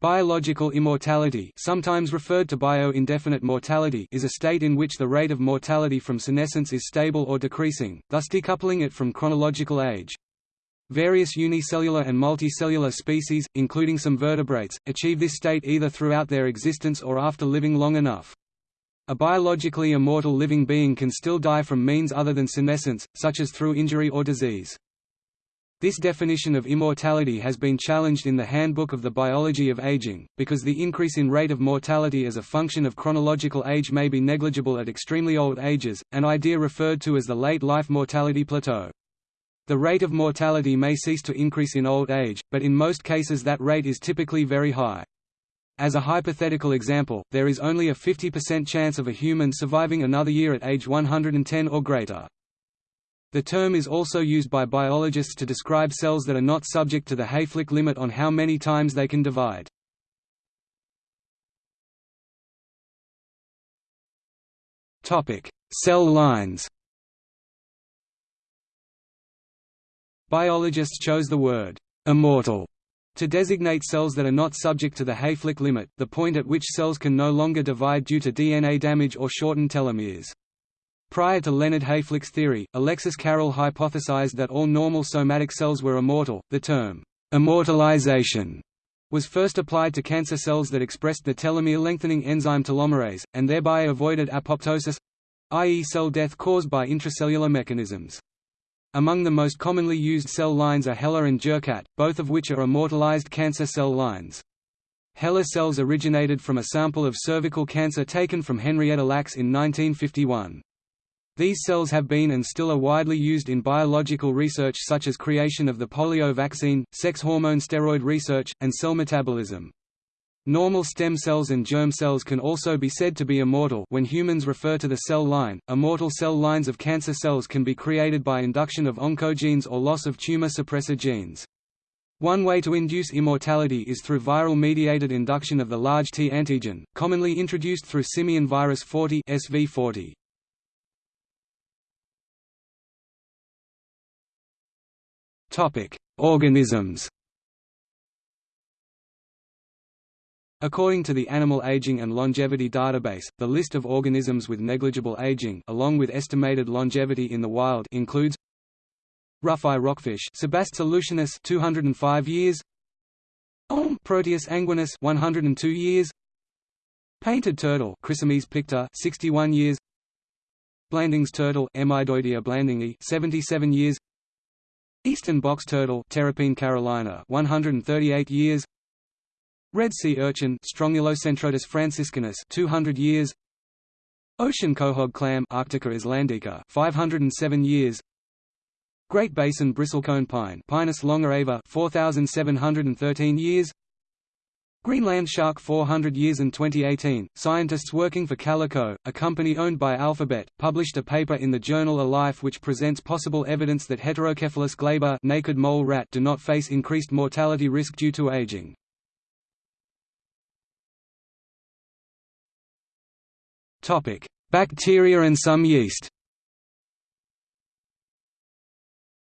Biological immortality sometimes referred to bio-indefinite mortality is a state in which the rate of mortality from senescence is stable or decreasing, thus decoupling it from chronological age. Various unicellular and multicellular species, including some vertebrates, achieve this state either throughout their existence or after living long enough. A biologically immortal living being can still die from means other than senescence, such as through injury or disease. This definition of immortality has been challenged in the Handbook of the Biology of Aging, because the increase in rate of mortality as a function of chronological age may be negligible at extremely old ages, an idea referred to as the late life mortality plateau. The rate of mortality may cease to increase in old age, but in most cases that rate is typically very high. As a hypothetical example, there is only a 50% chance of a human surviving another year at age 110 or greater. The term is also used by biologists to describe cells that are not subject to the Hayflick limit on how many times they can divide. Topic: Cell lines Biologists chose the word «immortal» to designate cells that are not subject to the Hayflick limit, the point at which cells can no longer divide due to DNA damage or shortened telomeres. Prior to Leonard Hayflick's theory, Alexis Carrel hypothesized that all normal somatic cells were immortal. The term, immortalization, was first applied to cancer cells that expressed the telomere lengthening enzyme telomerase, and thereby avoided apoptosis i.e. cell death caused by intracellular mechanisms. Among the most commonly used cell lines are HeLa and Jurkat, both of which are immortalized cancer cell lines. HeLa cells originated from a sample of cervical cancer taken from Henrietta Lacks in 1951. These cells have been and still are widely used in biological research such as creation of the polio vaccine, sex hormone steroid research, and cell metabolism. Normal stem cells and germ cells can also be said to be immortal when humans refer to the cell line. Immortal cell lines of cancer cells can be created by induction of oncogenes or loss of tumor suppressor genes. One way to induce immortality is through viral-mediated induction of the large T antigen, commonly introduced through simian virus 40 SV40. Organisms. According to the Animal Aging and Longevity Database, the list of organisms with negligible aging along with estimated longevity in the wild includes Rough-eye rockfish Sebastes aleutianus 205 years Proteus anguinus 102 years Painted turtle Chrysemys picta 61 years Blanding's turtle Emydoidea blandingii 77 years Eastern box turtle Terrapene carolina 138 years. Red sea urchin Strongylocentrotus franciscanus 200 years. Ocean quahog clam Arctica islandica 507 years. Great Basin bristlecone pine Pinus longaeva 4713 years Greenland shark 400 years In 2018, scientists working for Calico, a company owned by Alphabet, published a paper in the journal eLife which presents possible evidence that Heterocephalus glaber naked mole rat do not face increased mortality risk due to aging. Bacteria and some yeast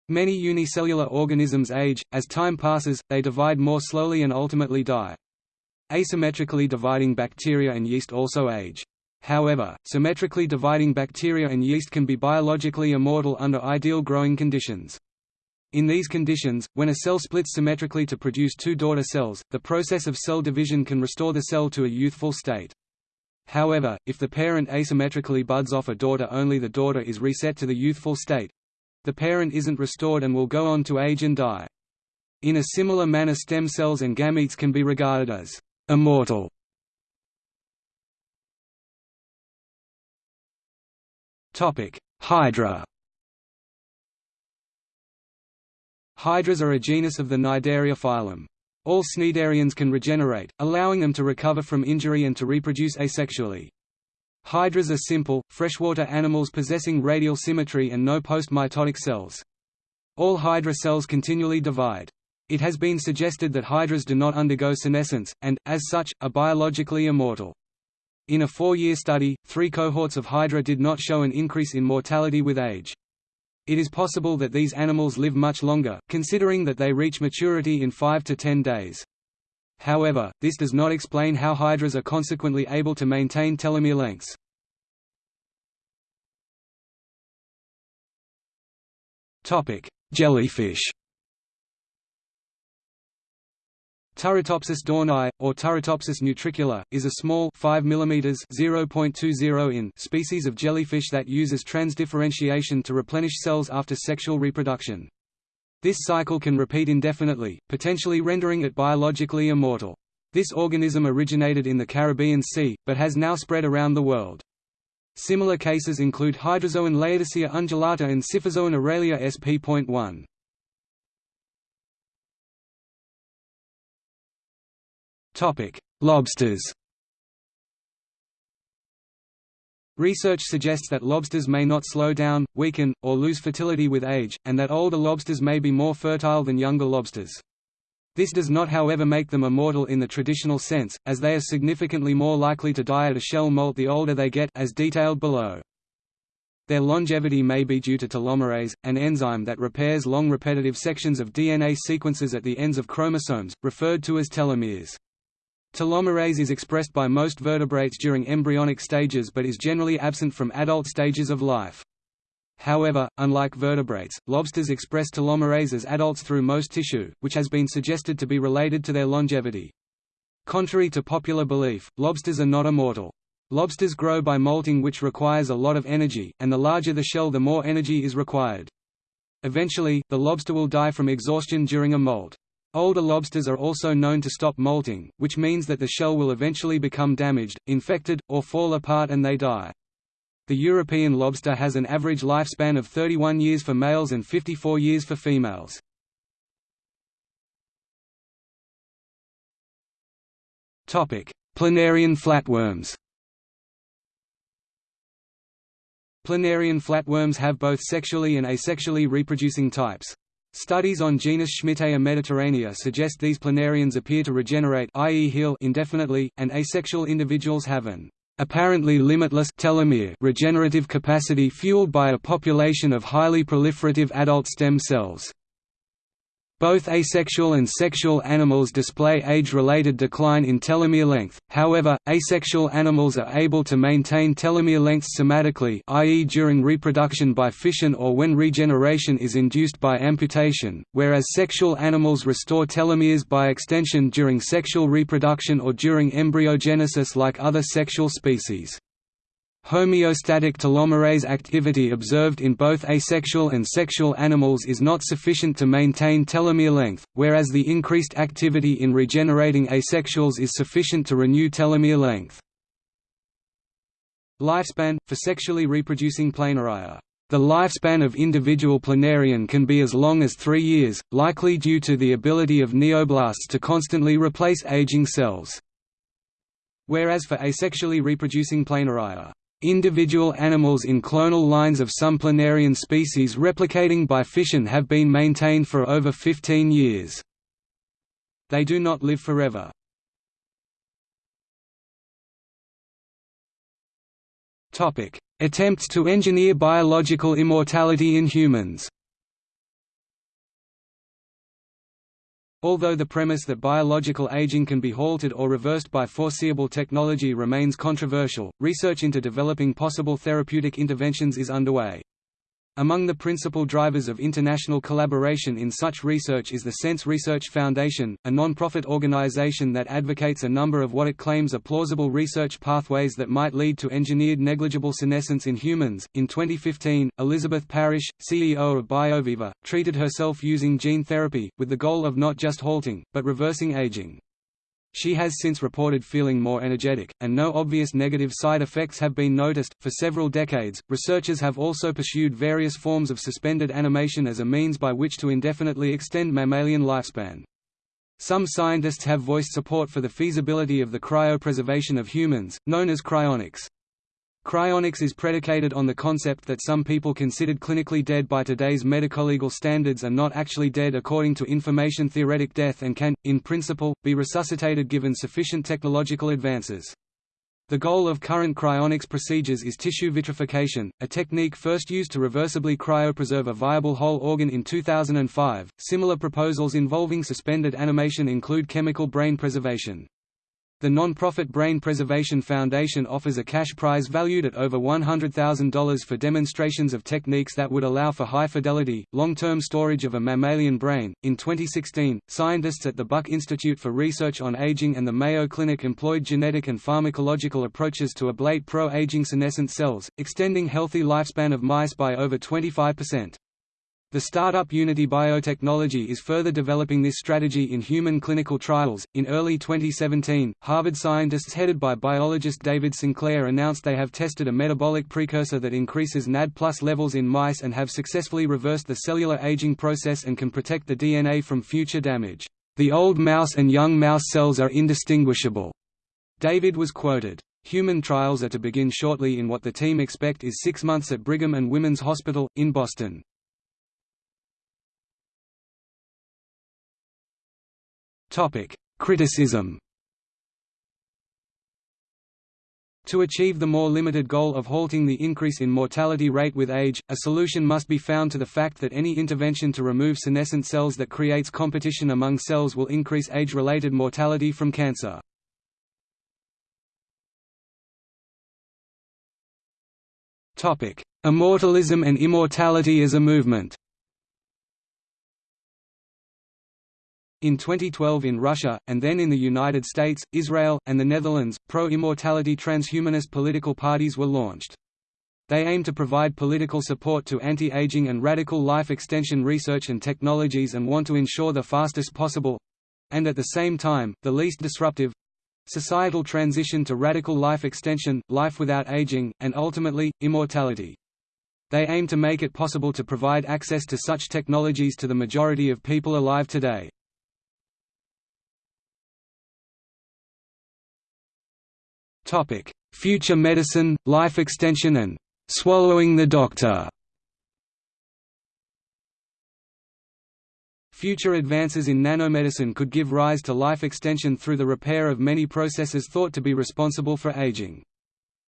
Many unicellular organisms age, as time passes, they divide more slowly and ultimately die. Asymmetrically dividing bacteria and yeast also age. However, symmetrically dividing bacteria and yeast can be biologically immortal under ideal growing conditions. In these conditions, when a cell splits symmetrically to produce two daughter cells, the process of cell division can restore the cell to a youthful state. However, if the parent asymmetrically buds off a daughter only the daughter is reset to the youthful state. The parent isn't restored and will go on to age and die. In a similar manner stem cells and gametes can be regarded as Immortal Hydra Hydras are a genus of the Cnidaria phylum. All cnidarians can regenerate, allowing them to recover from injury and to reproduce asexually. Hydras are simple, freshwater animals possessing radial symmetry and no post-mitotic cells. All hydra cells continually divide. It has been suggested that hydras do not undergo senescence, and, as such, are biologically immortal. In a four-year study, three cohorts of hydra did not show an increase in mortality with age. It is possible that these animals live much longer, considering that they reach maturity in 5 to 10 days. However, this does not explain how hydras are consequently able to maintain telomere lengths. Jellyfish Turritopsis dohrnii, or Turritopsis nutricula, is a small 5 mm (0.20 in) species of jellyfish that uses transdifferentiation to replenish cells after sexual reproduction. This cycle can repeat indefinitely, potentially rendering it biologically immortal. This organism originated in the Caribbean Sea, but has now spread around the world. Similar cases include Hydrozoan Laodicea undulata and Scyphozoan Aurelia sp.1. Topic: Lobsters. Research suggests that lobsters may not slow down, weaken, or lose fertility with age, and that older lobsters may be more fertile than younger lobsters. This does not however make them immortal in the traditional sense, as they are significantly more likely to die at a shell molt the older they get as detailed below. Their longevity may be due to telomerase, an enzyme that repairs long repetitive sections of DNA sequences at the ends of chromosomes, referred to as telomeres. Telomerase is expressed by most vertebrates during embryonic stages but is generally absent from adult stages of life. However, unlike vertebrates, lobsters express telomerase as adults through most tissue, which has been suggested to be related to their longevity. Contrary to popular belief, lobsters are not immortal. Lobsters grow by molting which requires a lot of energy, and the larger the shell the more energy is required. Eventually, the lobster will die from exhaustion during a molt. Older lobsters are also known to stop molting, which means that the shell will eventually become damaged, infected, or fall apart and they die. The European lobster has an average lifespan of 31 years for males and 54 years for females. Planarian flatworms Planarian flatworms have both sexually and asexually reproducing types. Studies on genus Schmidtea mediterranea suggest these planarians appear to regenerate i.e. heal indefinitely, and asexual individuals have an apparently limitless telomere regenerative capacity fueled by a population of highly proliferative adult stem cells. Both asexual and sexual animals display age-related decline in telomere length, however, asexual animals are able to maintain telomere lengths somatically i.e. during reproduction by fission or when regeneration is induced by amputation, whereas sexual animals restore telomeres by extension during sexual reproduction or during embryogenesis like other sexual species. Homeostatic telomerase activity observed in both asexual and sexual animals is not sufficient to maintain telomere length, whereas the increased activity in regenerating asexuals is sufficient to renew telomere length. Lifespan – For sexually reproducing planaria the lifespan of individual planarian can be as long as three years, likely due to the ability of neoblasts to constantly replace aging cells. Whereas for asexually reproducing planaria, Individual animals in clonal lines of some planarian species replicating by fission have been maintained for over 15 years. They do not live forever. Attempts to engineer biological immortality in humans Although the premise that biological aging can be halted or reversed by foreseeable technology remains controversial, research into developing possible therapeutic interventions is underway. Among the principal drivers of international collaboration in such research is the SENS Research Foundation, a non-profit organization that advocates a number of what it claims are plausible research pathways that might lead to engineered negligible senescence in humans. In 2015, Elizabeth Parrish, CEO of BioViva, treated herself using gene therapy, with the goal of not just halting, but reversing aging. She has since reported feeling more energetic, and no obvious negative side effects have been noticed. For several decades, researchers have also pursued various forms of suspended animation as a means by which to indefinitely extend mammalian lifespan. Some scientists have voiced support for the feasibility of the cryopreservation of humans, known as cryonics. Cryonics is predicated on the concept that some people considered clinically dead by today's medico-legal standards are not actually dead according to information-theoretic death and can, in principle, be resuscitated given sufficient technological advances. The goal of current cryonics procedures is tissue vitrification, a technique first used to reversibly cryopreserve a viable whole organ in 2005. Similar proposals involving suspended animation include chemical brain preservation. The non-profit Brain Preservation Foundation offers a cash prize valued at over $100,000 for demonstrations of techniques that would allow for high-fidelity, long-term storage of a mammalian brain. In 2016, scientists at the Buck Institute for Research on Aging and the Mayo Clinic employed genetic and pharmacological approaches to ablate pro-aging senescent cells, extending healthy lifespan of mice by over 25%. The startup Unity Biotechnology is further developing this strategy in human clinical trials. In early 2017, Harvard scientists headed by biologist David Sinclair announced they have tested a metabolic precursor that increases NAD+ levels in mice and have successfully reversed the cellular aging process and can protect the DNA from future damage. The old mouse and young mouse cells are indistinguishable. David was quoted. Human trials are to begin shortly in what the team expect is six months at Brigham and Women's Hospital, in Boston. Criticism. To achieve the more limited goal of halting the increase in mortality rate with age, a solution must be found to the fact that any intervention to remove senescent cells that creates competition among cells will increase age-related mortality from cancer. Immortalism and immortality as a movement In 2012 in Russia, and then in the United States, Israel, and the Netherlands, pro-immortality transhumanist political parties were launched. They aim to provide political support to anti-aging and radical life extension research and technologies and want to ensure the fastest possible—and at the same time, the least disruptive—societal transition to radical life extension, life without aging, and ultimately, immortality. They aim to make it possible to provide access to such technologies to the majority of people alive today. Topic: Future medicine, life extension and swallowing the doctor. Future advances in nanomedicine could give rise to life extension through the repair of many processes thought to be responsible for aging.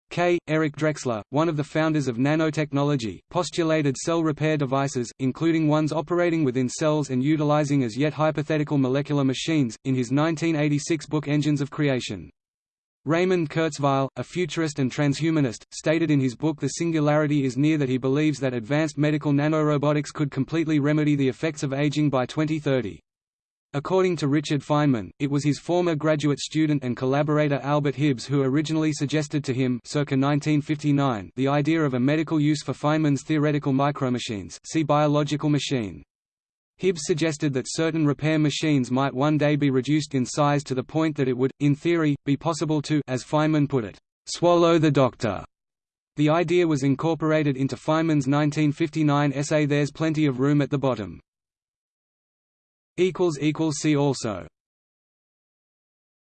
K. Eric Drexler, one of the founders of nanotechnology, postulated cell repair devices, including ones operating within cells and utilizing as yet hypothetical molecular machines, in his 1986 book Engines of Creation. Raymond Kurzweil, a futurist and transhumanist, stated in his book The Singularity is Near that he believes that advanced medical nanorobotics could completely remedy the effects of aging by 2030. According to Richard Feynman, it was his former graduate student and collaborator Albert Hibbs who originally suggested to him circa 1959 the idea of a medical use for Feynman's theoretical micromachines see biological machine. Hibbs suggested that certain repair machines might one day be reduced in size to the point that it would, in theory, be possible to as Feynman put it, "...swallow the doctor." The idea was incorporated into Feynman's 1959 essay There's Plenty of Room at the Bottom. See also